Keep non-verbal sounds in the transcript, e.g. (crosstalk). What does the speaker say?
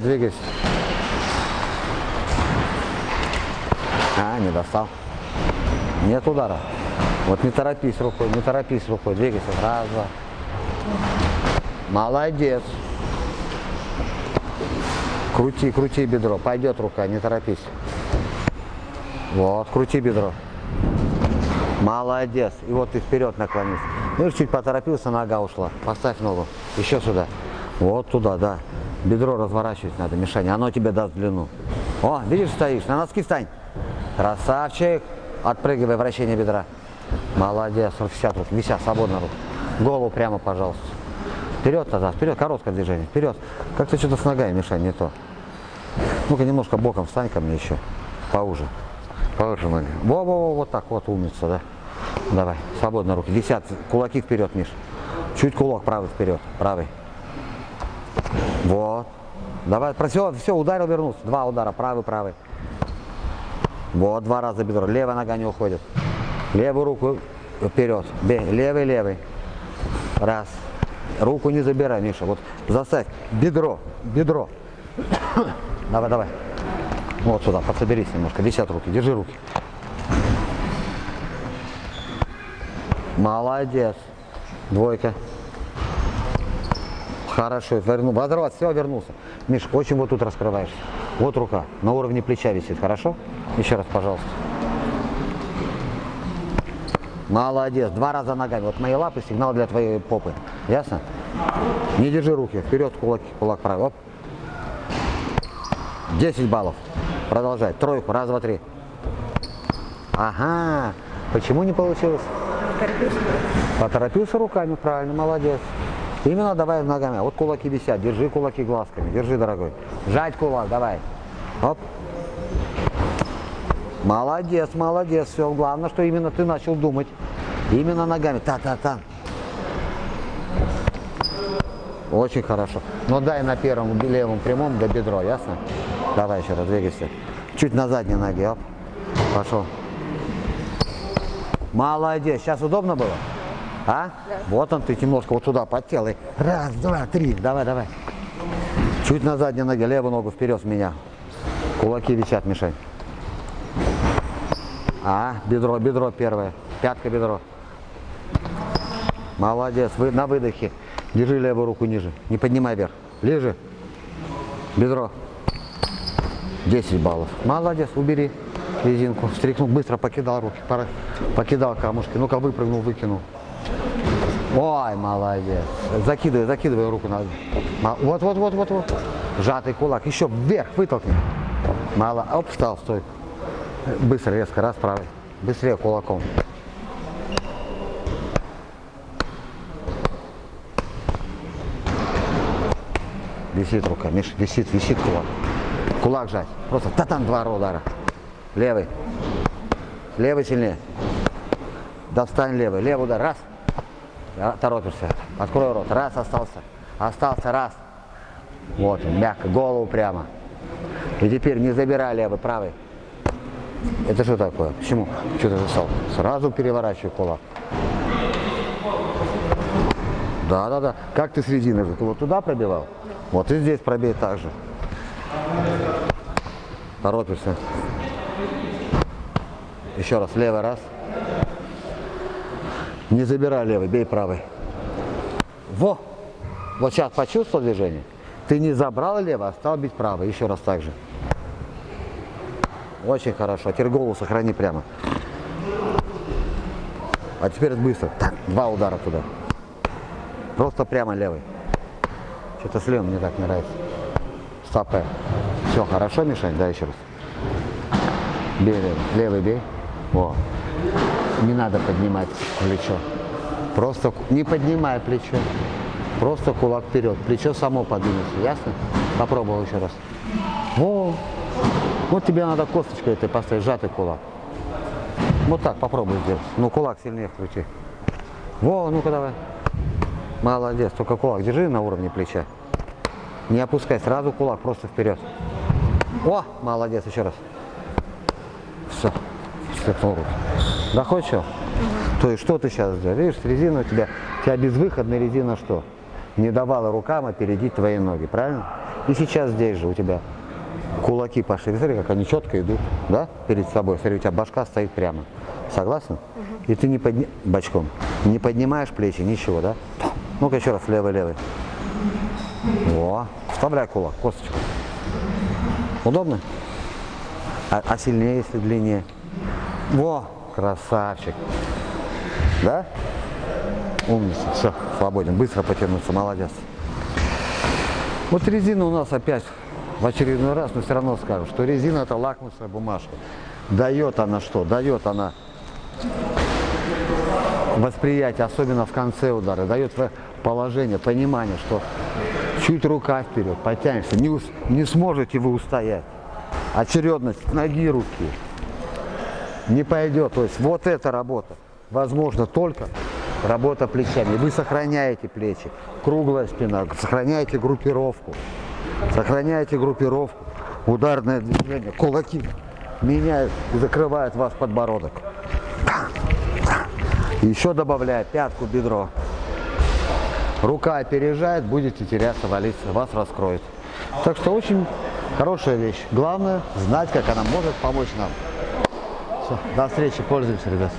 Двигайся. А, не достал. Нет удара. Вот не торопись рукой, не торопись рукой. Двигайся. Раз, два. Молодец. Крути, крути бедро. Пойдет рука, не торопись. Вот, крути бедро. Молодец. И вот ты вперед наклонись. Ну, чуть поторопился, нога ушла. Поставь ногу. Еще сюда. Вот туда, да. Бедро разворачивать надо, Мишаня. Оно тебе даст длину. О, видишь, стоишь. На носки встань. Красавчик. Отпрыгивай, вращение бедра. Молодец. 60 рук. Вися, свободно рук. Голову прямо, пожалуйста. Вперед назад, вперед, короткое движение, вперед. Как ты что-то с ногами, Миша, не то. Ну-ка немножко боком встань ко мне еще. Поуже. Поуже ноги. Во-во-во, вот так вот, умница, да. Давай, свободно руки. Висят, кулаки вперед, Миш. Чуть кулак правый вперед, правый. Вот. Давай, все, все, ударил, вернулся. Два удара, правый, правый. Вот, два раза бедро. Левая нога не уходит. Левую руку вперед. Бей. Левый, левый. Раз. Руку не забирай, Миша. Вот заставь. Бедро. Бедро. (coughs) Давай, давай. Вот сюда, подсоберись немножко. Висят руки. Держи руки. Молодец. Двойка. Хорошо, верну. Водорват, все, вернулся. Миш, очень вот тут раскрываешься. Вот рука, на уровне плеча висит, хорошо? Еще раз, пожалуйста. Молодец, два раза ногами. Вот мои лапы сигнал для твоей попы. Ясно? Не держи руки, вперед кулак, кулак правый. Оп. 10 баллов. Продолжай. Тройку, раз, два, три. Ага. Почему не получилось? Поторопился. Поторопился руками, правильно, молодец. Именно давай ногами. Вот кулаки висят, держи кулаки глазками, держи, дорогой. Жать кулак, давай. Оп. Молодец, молодец, все. Главное, что именно ты начал думать. Именно ногами. Та-та-та. Очень хорошо. Но дай на первом левом прямом до бедро, ясно? Давай еще раз, двигайся. Чуть на задней ноге, оп. Пошел. Молодец. Сейчас удобно было? А? Да. Вот он, ты немножко вот туда подтелай. Раз, два, три. Давай, давай. Чуть на задней ноге, левую ногу вперед меня. Кулаки висят, мешай. А, бедро, бедро первое. Пятка, бедро. Молодец. Вы на выдохе. Держи левую руку ниже. Не поднимай вверх. Ближе. Бедро. 10 баллов. Молодец. Убери резинку. Стряхнул. Быстро покидал руки. Покидал камушки. Ну-ка выпрыгнул, выкинул. Ой, молодец. Закидывай, закидывай руку на. Вот, вот, вот, вот, вот. Сжатый кулак. Еще вверх вытолкни. Мало. Оп, встал, стой. Быстро, резко, раз, правый. Быстрее кулаком. Висит рука, Миш, висит, висит кулак. Кулак жать. Просто та-там два удара. Левый. Левый сильнее. Достань левый. Левый удар. Раз. Торопишься. Открой рот. Раз остался. Остался. Раз. Вот мягко. Голову прямо. И теперь не забирай левый, правый. Это что такое? Почему? Что ты застал? Сразу переворачивай кулак. Да, да, да. Как ты с резины же? Ты вот туда пробивал? Вот и здесь пробей так же. Торопишься. Еще раз, левый раз. Не забирай левый, бей правый. Во! Вот сейчас почувствовал движение? Ты не забрал левый, а стал бить правый. Еще раз так же. Очень хорошо. Теперь голову сохрани прямо. А теперь быстро. Так, два удара туда. Просто прямо левый. Что-то с левым мне так нравится. Стопэ. Все, хорошо, Мишань? Да, еще раз. Бей левый. Левый бей. О. Не надо поднимать плечо. Просто не поднимай плечо. Просто кулак вперед. Плечо само подвинется. Ясно? Попробовал еще раз. О. Вот тебе надо косточкой этой поставить, сжатый кулак. Вот так попробуй сделать. Ну, кулак сильнее вкрути. Во, ну-ка давай. Молодец, только кулак держи на уровне плеча. Не опускай, сразу кулак, просто вперед. О, молодец, еще раз. Все, слепнул руки. Доходит что? То есть что ты сейчас сделал? Видишь, резина у тебя, у тебя безвыходная резина что? Не давала рукам опередить твои ноги, правильно? И сейчас здесь же у тебя кулаки пошли. Смотри, как они четко идут, да, перед собой. Смотри, у тебя башка стоит прямо. Согласна? И ты не подни... бочком. Не поднимаешь плечи, ничего, да? Ну-ка еще раз, левый-левый. Во. Вставляй кулак, косточку. Удобно? А, а сильнее, если длиннее? Во, красавчик. Да? Умница. Все, свободен. Быстро потянуться, молодец. Вот резина у нас опять в очередной раз, но все равно скажу, что резина это лакмусовая бумажка. Дает она что? Дает она восприятие, особенно в конце удара, дает положение, понимание, что чуть рука вперед, потянешься, не, не сможете вы устоять. Очередность ноги, руки не пойдет. То есть вот эта работа возможно только работа плечами. Вы сохраняете плечи, круглая спина, сохраняете группировку, сохраняете группировку, ударное движение, кулаки меняют и закрывают вас подбородок. Еще добавляя пятку, бедро. Рука опережает, будете теряться, валиться, вас раскроет. Так что очень хорошая вещь. Главное знать, как она может помочь нам. Все, до встречи, пользуемся, ребят.